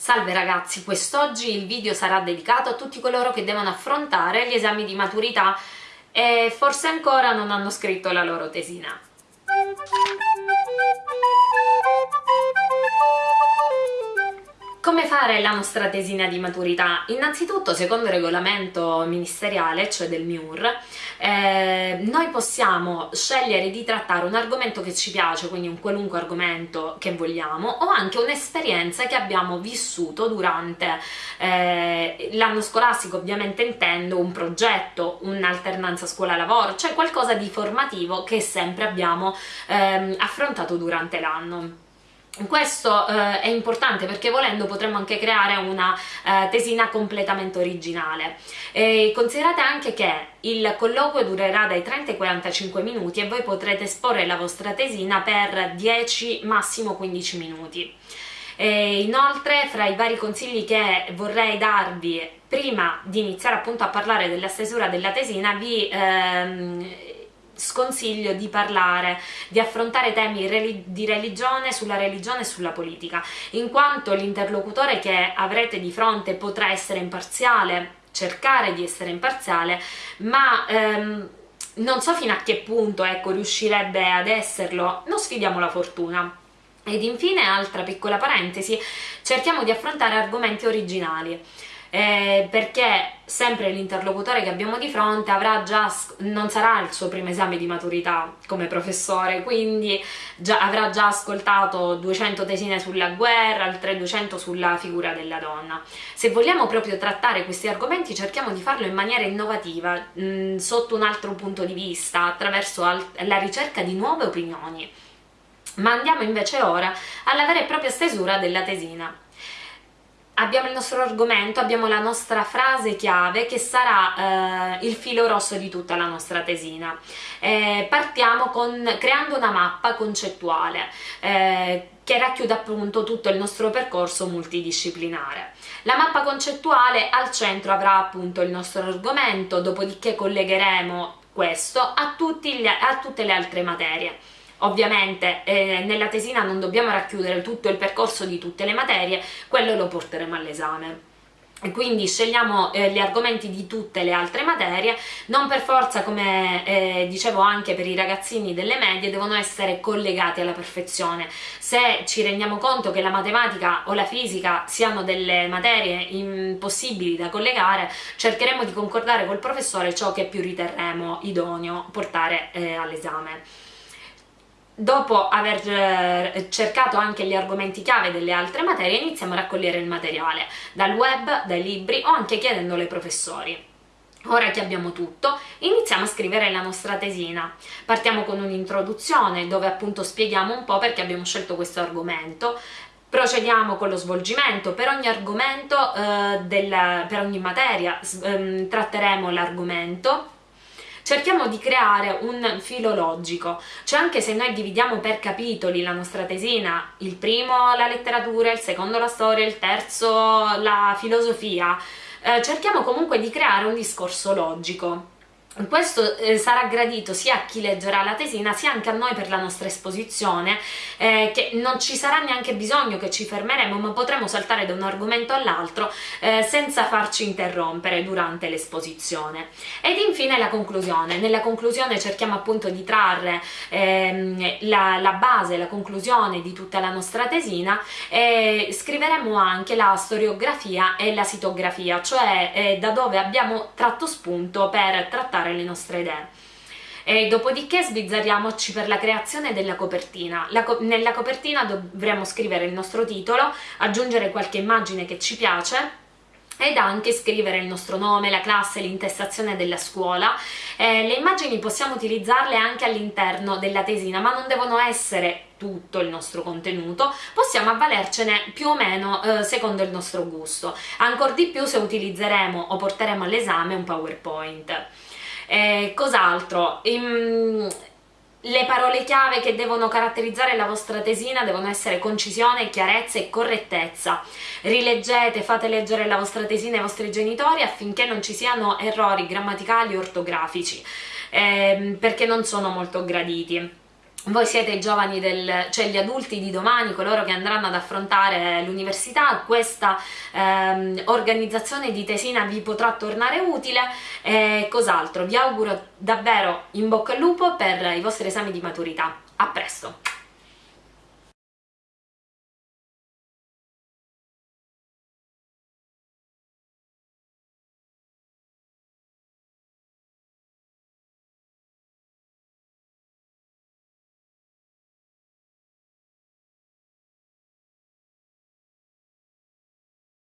Salve ragazzi, quest'oggi il video sarà dedicato a tutti coloro che devono affrontare gli esami di maturità e forse ancora non hanno scritto la loro tesina. Fare la nostra tesina di maturità? Innanzitutto, secondo il regolamento ministeriale, cioè del MIUR, eh, noi possiamo scegliere di trattare un argomento che ci piace, quindi un qualunque argomento che vogliamo, o anche un'esperienza che abbiamo vissuto durante eh, l'anno scolastico, ovviamente intendo un progetto, un'alternanza scuola-lavoro, cioè qualcosa di formativo che sempre abbiamo eh, affrontato durante l'anno. Questo eh, è importante perché volendo potremmo anche creare una eh, tesina completamente originale. E considerate anche che il colloquio durerà dai 30 ai 45 minuti e voi potrete esporre la vostra tesina per 10 massimo 15 minuti. E inoltre fra i vari consigli che vorrei darvi prima di iniziare appunto a parlare della stesura della tesina vi ehm, sconsiglio di parlare, di affrontare temi di religione, sulla religione e sulla politica, in quanto l'interlocutore che avrete di fronte potrà essere imparziale, cercare di essere imparziale, ma ehm, non so fino a che punto ecco, riuscirebbe ad esserlo, non sfidiamo la fortuna. Ed infine, altra piccola parentesi, cerchiamo di affrontare argomenti originali eh, perché sempre l'interlocutore che abbiamo di fronte già, non sarà il suo primo esame di maturità come professore, quindi già, avrà già ascoltato 200 tesine sulla guerra, altre 200 sulla figura della donna. Se vogliamo proprio trattare questi argomenti cerchiamo di farlo in maniera innovativa, mh, mm, sotto un altro punto di vista, attraverso la ricerca di nuove opinioni. Ma andiamo invece ora alla vera e propria stesura della tesina abbiamo il nostro argomento, abbiamo la nostra frase chiave che sarà eh, il filo rosso di tutta la nostra tesina. Eh, partiamo con, creando una mappa concettuale eh, che racchiude appunto tutto il nostro percorso multidisciplinare. La mappa concettuale al centro avrà appunto il nostro argomento, dopodiché collegheremo questo a, gli, a tutte le altre materie. Ovviamente eh, nella tesina non dobbiamo racchiudere tutto il percorso di tutte le materie, quello lo porteremo all'esame. Quindi scegliamo eh, gli argomenti di tutte le altre materie, non per forza come eh, dicevo anche per i ragazzini delle medie devono essere collegati alla perfezione, se ci rendiamo conto che la matematica o la fisica siano delle materie impossibili da collegare cercheremo di concordare col professore ciò che più riterremo idoneo portare eh, all'esame dopo aver eh, cercato anche gli argomenti chiave delle altre materie iniziamo a raccogliere il materiale dal web, dai libri o anche chiedendolo ai professori. Ora che abbiamo tutto, iniziamo a scrivere la nostra tesina. Partiamo con un'introduzione dove appunto spieghiamo un po' perché abbiamo scelto questo argomento, procediamo con lo svolgimento, per ogni argomento, eh, della, per ogni materia eh, tratteremo l'argomento cerchiamo di creare un filo logico, cioè anche se noi dividiamo per capitoli la nostra tesina, il primo la letteratura, il secondo la storia, il terzo la filosofia, eh, cerchiamo comunque di creare un discorso logico questo eh, sarà gradito sia a chi leggerà la tesina sia anche a noi per la nostra esposizione eh, che non ci sarà neanche bisogno che ci fermeremo ma potremo saltare da un argomento all'altro eh, senza farci interrompere durante l'esposizione. Ed infine la conclusione. Nella conclusione cerchiamo appunto di trarre ehm, la, la, base, la conclusione di tutta la nostra tesina e scriveremo anche la storiografia e la sitografia cioè eh, da dove abbiamo tratto spunto per trattare portare le nostre idee. E dopodiché sbizzarriamoci per la creazione della copertina. Co nella copertina dovremo scrivere il nostro titolo, aggiungere qualche immagine che ci piace ed anche scrivere il nostro nome, la classe, l'intestazione della scuola. Eh, le immagini possiamo utilizzarle anche all'interno della tesina, ma non devono essere tutto il nostro contenuto, possiamo avvalercene più o meno eh, secondo il nostro gusto, ancora di più se utilizzeremo o porteremo all'esame un PowerPoint. Eh, Cos'altro? Ehm, le parole chiave che devono caratterizzare la vostra tesina devono essere concisione, chiarezza e correttezza. Rileggete, fate leggere la vostra tesina ai vostri genitori affinché non ci siano errori grammaticali o ortografici, ehm, perché non sono molto graditi. Voi siete i giovani del, cioè gli adulti di domani, coloro che andranno ad affrontare l'università, questa ehm, organizzazione di tesina vi potrà tornare utile e cos'altro. Vi auguro davvero in bocca al lupo per i vostri esami di maturità. A presto!